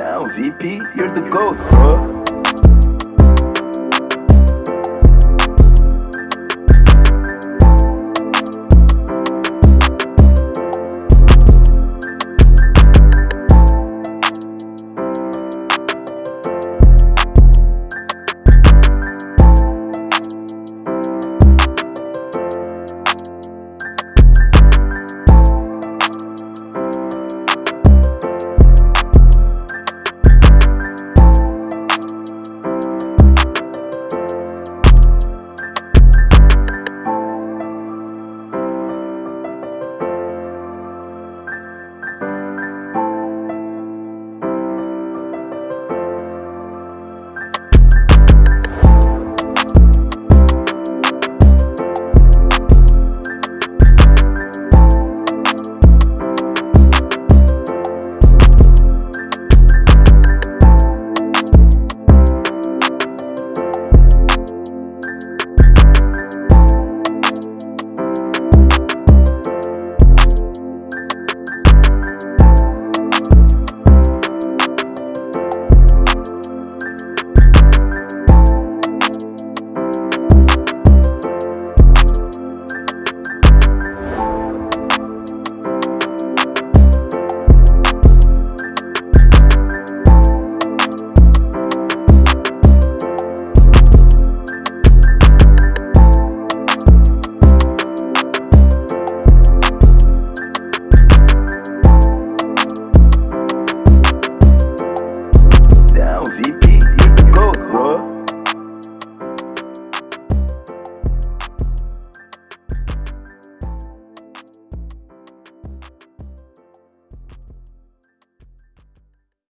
down, VP, you're the GOAT, bro.